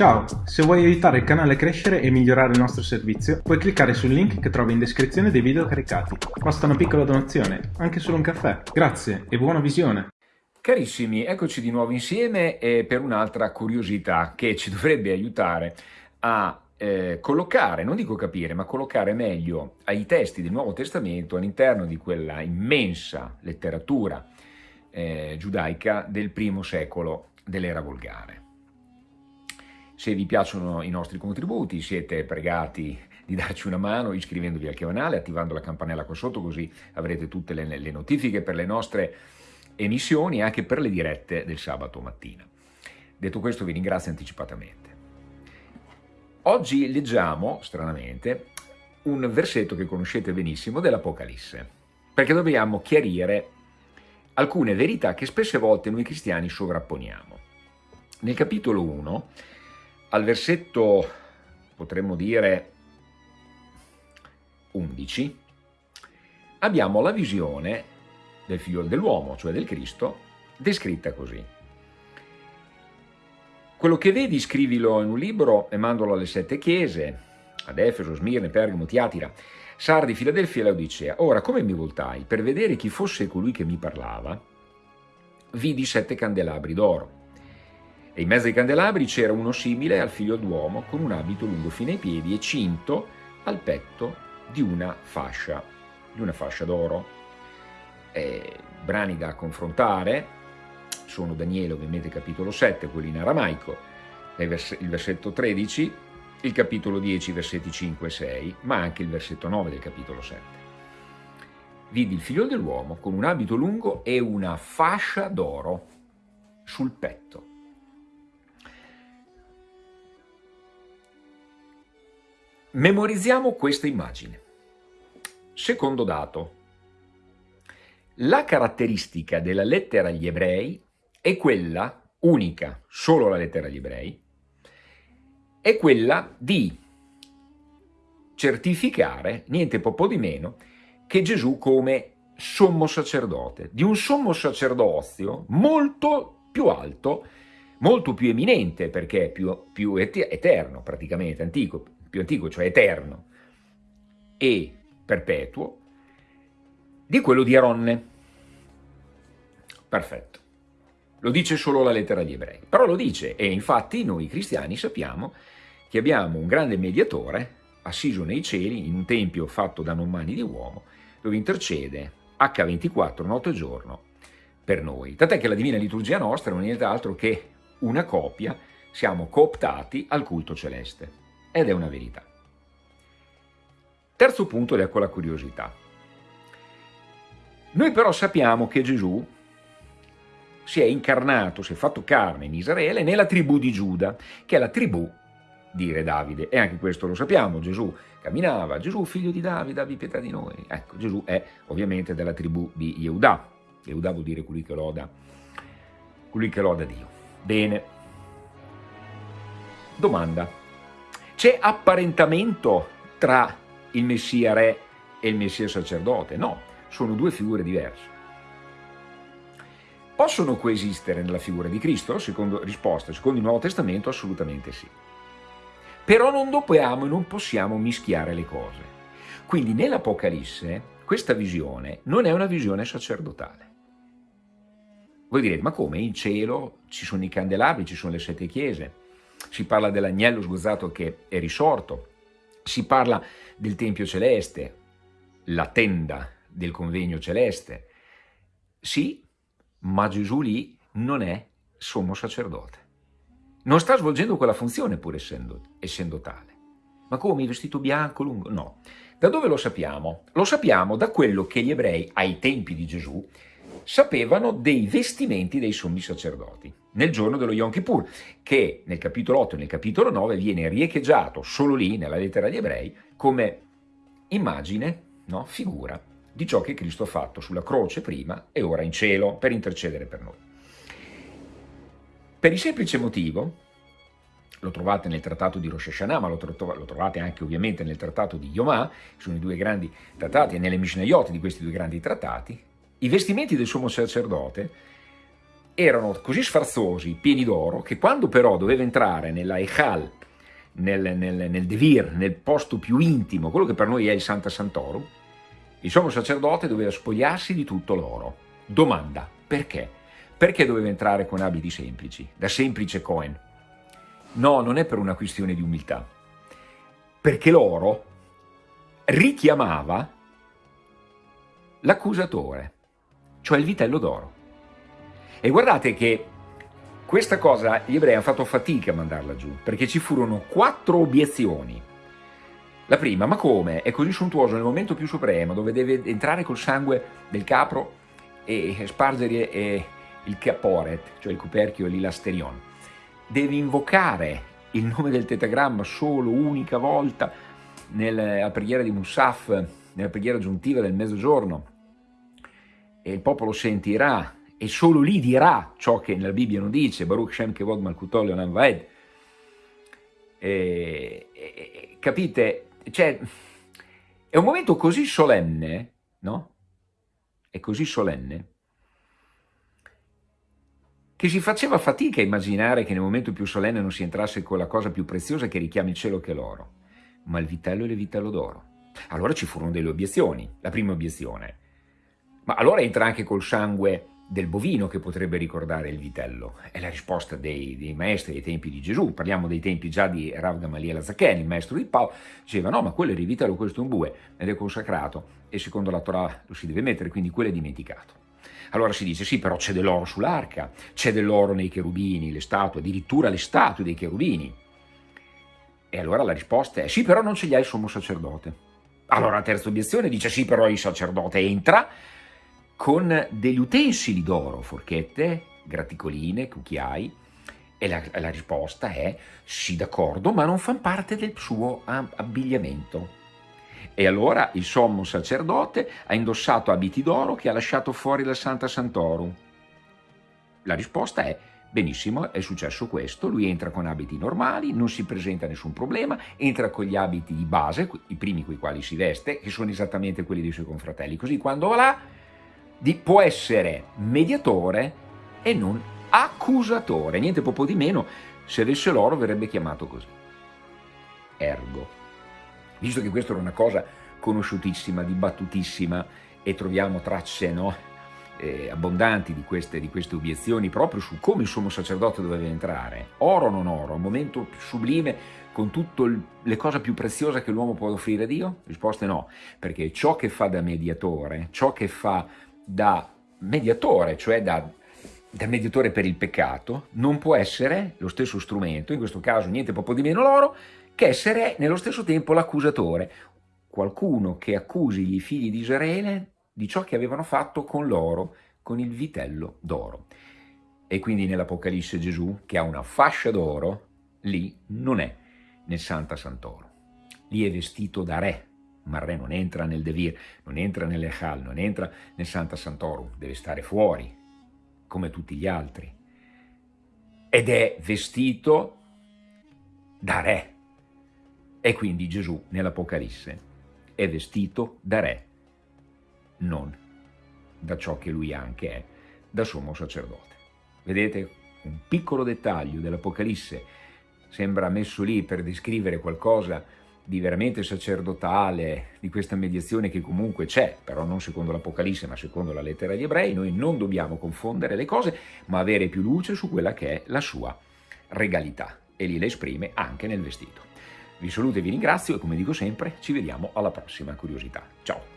Ciao, se vuoi aiutare il canale a crescere e migliorare il nostro servizio, puoi cliccare sul link che trovi in descrizione dei video caricati. Basta una piccola donazione, anche solo un caffè. Grazie e buona visione! Carissimi, eccoci di nuovo insieme per un'altra curiosità che ci dovrebbe aiutare a eh, collocare, non dico capire, ma collocare meglio i testi del Nuovo Testamento all'interno di quella immensa letteratura eh, giudaica del primo secolo dell'era volgare. Se vi piacciono i nostri contributi siete pregati di darci una mano iscrivendovi al canale, attivando la campanella qua sotto così avrete tutte le, le notifiche per le nostre emissioni e anche per le dirette del sabato mattina. Detto questo vi ringrazio anticipatamente. Oggi leggiamo, stranamente, un versetto che conoscete benissimo dell'Apocalisse, perché dobbiamo chiarire alcune verità che spesse volte noi cristiani sovrapponiamo. Nel capitolo 1 al versetto, potremmo dire, 11, abbiamo la visione del figlio dell'uomo, cioè del Cristo, descritta così. Quello che vedi scrivilo in un libro e mandalo alle sette chiese, ad Efeso, Smirne, Pergamo, Tiatira, Sardi, Filadelfia e Laodicea. Ora, come mi voltai per vedere chi fosse colui che mi parlava, vidi sette candelabri d'oro e in mezzo ai candelabri c'era uno simile al figlio d'uomo con un abito lungo fino ai piedi e cinto al petto di una fascia, di una fascia d'oro. brani da confrontare sono Daniele ovviamente capitolo 7, quello in aramaico, il versetto 13, il capitolo 10, versetti 5 e 6, ma anche il versetto 9 del capitolo 7. Vidi il figlio dell'uomo con un abito lungo e una fascia d'oro sul petto. Memorizziamo questa immagine. Secondo dato, la caratteristica della lettera agli ebrei è quella, unica, solo la lettera agli ebrei, è quella di certificare, niente po' di meno, che Gesù come sommo sacerdote, di un sommo sacerdozio molto più alto, molto più eminente, perché è più, più eterno praticamente, antico, più antico, cioè eterno, e perpetuo, di quello di Aronne. Perfetto. Lo dice solo la lettera agli ebrei, però lo dice e infatti noi cristiani sappiamo che abbiamo un grande mediatore assiso nei cieli in un tempio fatto da non mani di uomo dove intercede H24 notte e giorno per noi. Tant'è che la Divina Liturgia nostra non è nient'altro che una copia, siamo cooptati al culto celeste ed è una verità. Terzo punto ed ecco la curiosità. Noi però sappiamo che Gesù si è incarnato, si è fatto carne in Israele nella tribù di Giuda, che è la tribù di Re Davide. E anche questo lo sappiamo, Gesù camminava, Gesù figlio di Davide, abbi pietà di noi. Ecco, Gesù è ovviamente della tribù di Yehuda. Yehuda vuol dire colui che loda, colui che loda Dio. Bene. Domanda. C'è apparentamento tra il Messia re e il Messia sacerdote? No, sono due figure diverse. Possono coesistere nella figura di Cristo? Secondo risposta, secondo il Nuovo Testamento assolutamente sì. Però non dobbiamo e non possiamo mischiare le cose. Quindi nell'Apocalisse questa visione non è una visione sacerdotale. Voi direte, ma come? In cielo ci sono i candelabri, ci sono le sette chiese, si parla dell'agnello sgozzato che è risorto, si parla del Tempio Celeste, la tenda del convegno celeste. Sì, ma Gesù lì non è sommo sacerdote. Non sta svolgendo quella funzione pur essendo, essendo tale. Ma come, vestito bianco, lungo? No. Da dove lo sappiamo? Lo sappiamo da quello che gli ebrei ai tempi di Gesù sapevano dei vestimenti dei sommi sacerdoti nel giorno dello Yom Kippur, che nel capitolo 8 e nel capitolo 9 viene riecheggiato solo lì, nella lettera agli ebrei, come immagine, no, figura di ciò che Cristo ha fatto sulla croce prima e ora in cielo per intercedere per noi. Per il semplice motivo, lo trovate nel trattato di Rosh Hashanah, ma lo, trovate anche ovviamente nel trattato di Yomah, sono i due grandi trattati, e nelle Mishnayot di questi due grandi trattati, i vestimenti del sommo sacerdote erano così sfarzosi, pieni d'oro, che quando però doveva entrare nella Echal, nel, nel, nel Devir, nel posto più intimo, quello che per noi è il Santa Santorum, il sommo sacerdote doveva spogliarsi di tutto l'oro. Domanda, perché? Perché doveva entrare con abiti semplici, da semplice Cohen? No, non è per una questione di umiltà, perché l'oro richiamava l'accusatore, cioè il vitello d'oro. E guardate che questa cosa gli ebrei hanno fatto fatica a mandarla giù, perché ci furono quattro obiezioni. La prima, ma come? È così sontuoso nel momento più supremo, dove deve entrare col sangue del capro e spargere il caporet, cioè il coperchio e l'ilasterion. Deve invocare il nome del tetagramma solo unica volta nella preghiera di Musaf, nella preghiera aggiuntiva del mezzogiorno, e il popolo sentirà e solo lì dirà ciò che nella Bibbia non dice, Baruch Shem Kevod Malkutol Leonan Vaed. Capite? Cioè, è un momento così solenne, no? È così solenne, che si faceva fatica a immaginare che nel momento più solenne non si entrasse con la cosa più preziosa che richiama il cielo che l'oro, ma il vitello e il vitello d'oro. Allora ci furono delle obiezioni. La prima obiezione, ma allora entra anche col sangue del bovino che potrebbe ricordare il vitello? È la risposta dei, dei maestri dei tempi di Gesù, parliamo dei tempi già di Rav Gamaliel Zaken, il maestro di Paolo, diceva no ma quello è il vitello, questo è un bue, ed è consacrato e secondo la Torah lo si deve mettere, quindi quello è dimenticato. Allora si dice sì però c'è dell'oro sull'arca, c'è dell'oro nei cherubini, le statue, addirittura le statue dei cherubini. E allora la risposta è sì però non ce li ha il sommo sacerdote. Allora la terza obiezione dice sì però il sacerdote entra con degli utensili d'oro, forchette, graticoline, cucchiai, e la, la risposta è sì d'accordo, ma non fanno parte del suo abbigliamento. E allora il sommo sacerdote ha indossato abiti d'oro che ha lasciato fuori dal Santa Santorum. La risposta è benissimo, è successo questo, lui entra con abiti normali, non si presenta nessun problema, entra con gli abiti di base, i primi con i quali si veste, che sono esattamente quelli dei suoi confratelli, così quando va là di, può essere mediatore e non accusatore, niente poco di meno, se avesse l'oro verrebbe chiamato così. Ergo, visto che questa era una cosa conosciutissima, dibattutissima e troviamo tracce no, eh, abbondanti di queste, di queste, obiezioni proprio su come il sommo sacerdote doveva entrare, oro o non oro, un momento sublime con tutte le cose più preziose che l'uomo può offrire a Dio? Risposta no, perché ciò che fa da mediatore, ciò che fa da mediatore, cioè da, da, mediatore per il peccato, non può essere lo stesso strumento, in questo caso niente poco di meno loro, che essere nello stesso tempo l'accusatore, qualcuno che accusi i figli di Israele di ciò che avevano fatto con loro, con il vitello d'oro. E quindi nell'Apocalisse Gesù, che ha una fascia d'oro, lì non è nel Santa Santoro. Lì è vestito da re, ma il re non entra nel Devir, non entra nell'Echal, non entra nel Santa Santorum, deve stare fuori, come tutti gli altri. Ed è vestito da re. E quindi Gesù nell'Apocalisse è vestito da re, non da ciò che lui anche è, da sommo sacerdote. Vedete? Un piccolo dettaglio dell'Apocalisse sembra messo lì per descrivere qualcosa di veramente sacerdotale, di questa mediazione che comunque c'è, però non secondo l'Apocalisse ma secondo la lettera agli ebrei, noi non dobbiamo confondere le cose, ma avere più luce su quella che è la sua regalità e lì la esprime anche nel vestito. Vi saluto e vi ringrazio e come dico sempre ci vediamo alla prossima curiosità. Ciao!